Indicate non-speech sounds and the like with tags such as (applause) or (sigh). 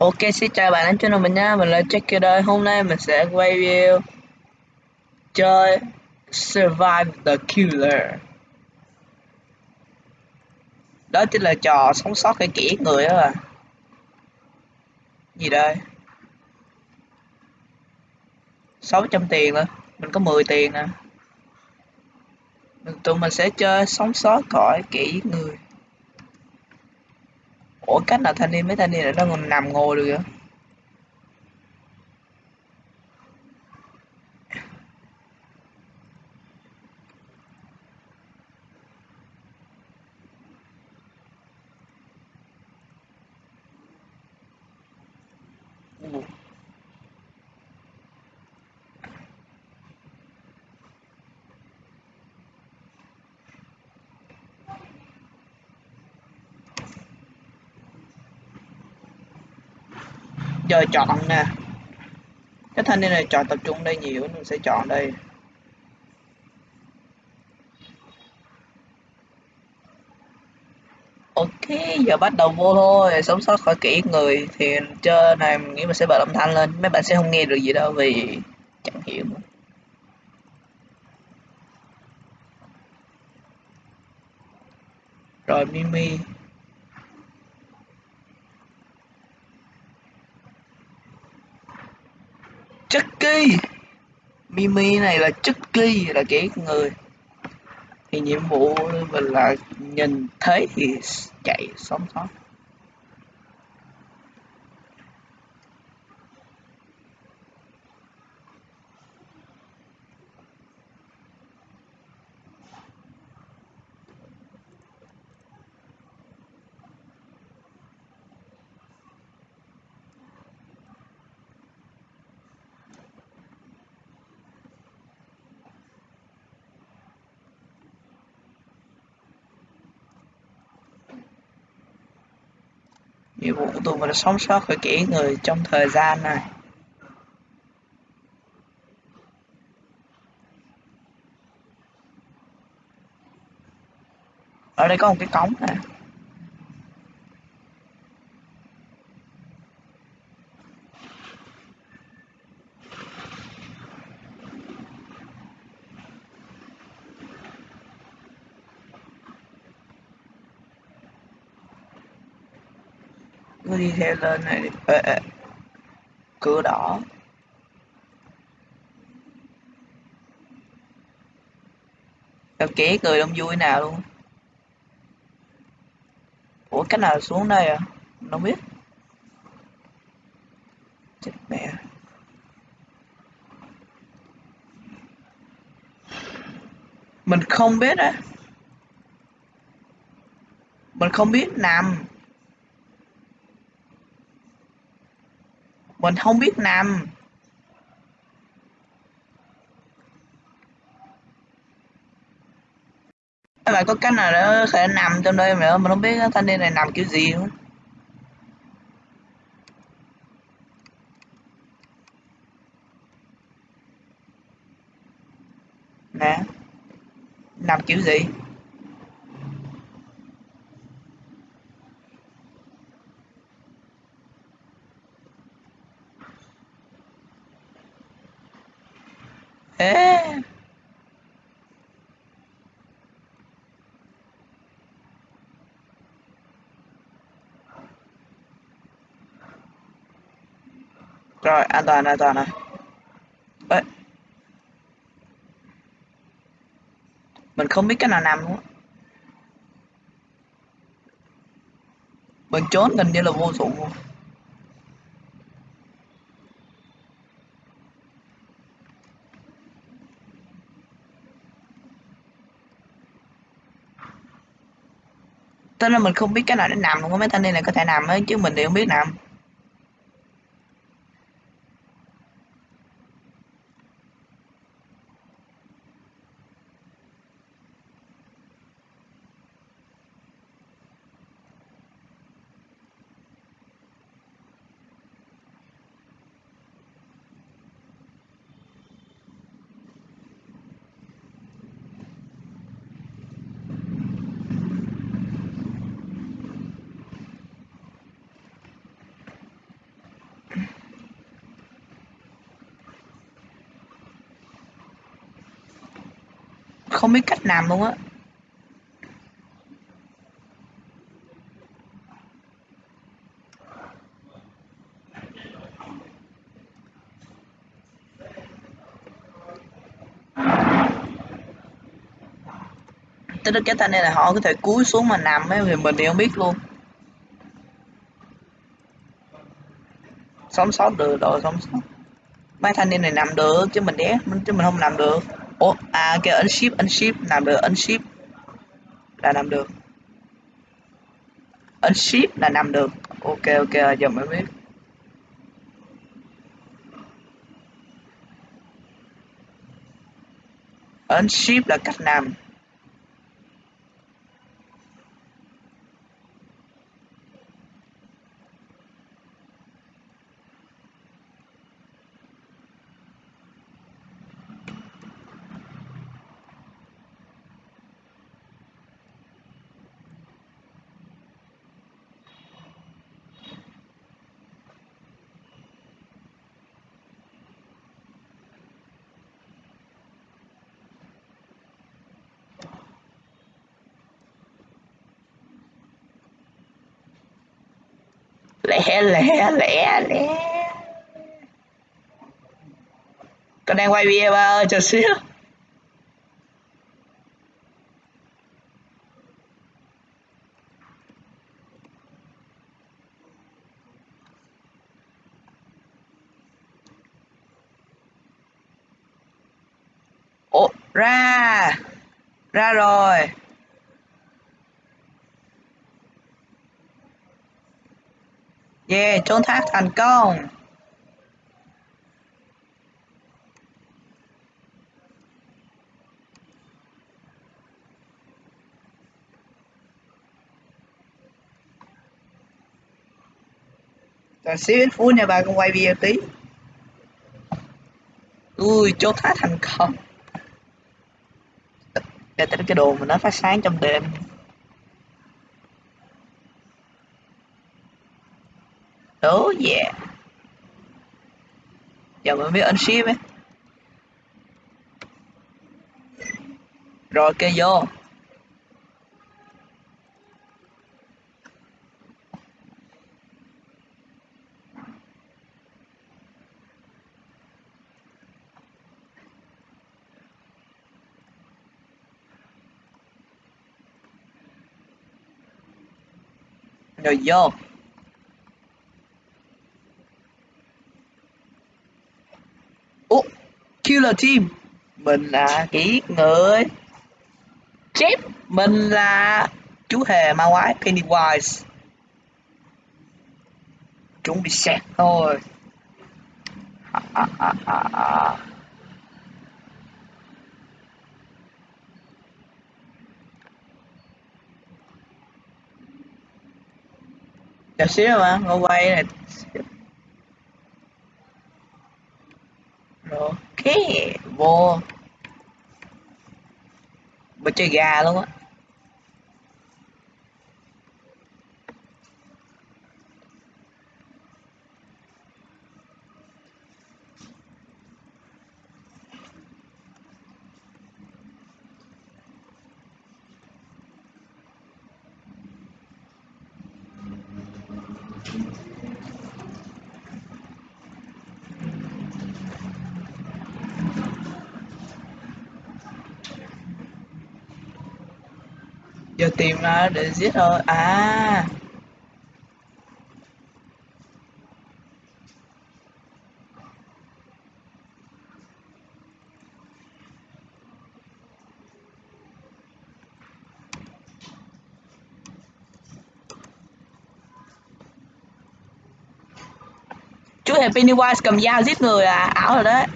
Ok, xin chào bạn đến channel mình nha, mình là Jacky đây. Hôm nay mình sẽ quay video chơi Survive the Killer. Đó chính là trò sống sót cái kỹ người đó à. Gì đây? 600 tiền nữa, mình có 10 tiền nè. Tụi mình sẽ chơi sống sót khỏi kỹ người. Ủa, cách nào thanh niên, mấy thanh niên ở nó còn nằm ngồi được vậy? Giờ chọn nè. Cái thanh niên này chọn tập trung đây nhiều, mình sẽ chọn đây. Ok, giờ bắt đầu vô thôi, sống sót khỏi kỹ người thì chơi này, mình nghĩ mình sẽ bật âm thanh lên. Mấy bạn sẽ không nghe được gì đâu vì chẳng hiểu. Rồi, mimi. Chucky Mimi này là Chucky là kẻ người. Thì nhiệm vụ mình là nhìn thấy thì chạy, sống sót. Nhiệm vụ của tụi mình là sống sót khỏi kỹ người trong thời gian này. Ở đây có một cái cống nè. Cứ đi theo lên này ê, ê. cửa đỏ. Tao ké cười đông vui nào luôn. Ủa cách nào xuống đây à? Mình không biết. Chết mẹ. Mình không biết á. Mình không biết nằm. Mình không biết nằm. Các bạn có cách nào đó có thể nằm trong đây mà mình không biết thanh niên này nằm kiểu gì luôn nè. Nằm kiểu gì? (laughs) Rồi, an toàn, an toàn này. Ê. Mình không biết cái nào nằm luôn Mình trốn gần như là vô dụng luôn. Tức là mình không biết cái nào để nằm luôn á, mấy tên này là có thể nằm ấy, chứ mình thì không biết nằm. Không biết cách làm luôn á. Tới đó cái tay này là họ có thể cúi xuống mà nằm ấy, thì mình thì không biết luôn. Sống sót được rồi sống sót. Mấy thanh niên này nằm được chứ mình đé chứ mình không nằm được ủa à cái ấn ship ấn ship, làm được, ấn ship là làm được. Ấn ship là làm được. Ok ok à, giờ mới biết. Ấn ship là cách làm. Lẹ lẹ lẹ lẹ. Con đang quay video, ba ơi, chờ xíu. Ủa, ra ra rồi. Yeah, trốn thoát thành công. Rồi xíu ít phút nha bà con quay video tí. Ui, trốn thoát thành công. Để tới cái đồ mà nó phát sáng trong đêm. Oh yeah Giờ mới biết unship ấy. Rồi kê vô. Rồi vô. Là chim Mình là kỹ người. Chép Mình là chú hề ma quái Pennywise. Chúng bị xét thôi. À, à, à, à, à. Chờ xíu mà, ngồi quay này ok vô. Bữa chơi gà luôn á. Giờ tìm ra để giết thôi. À. Chú hề Pennywise cầm dao giết người à? Ảo rồi đấy.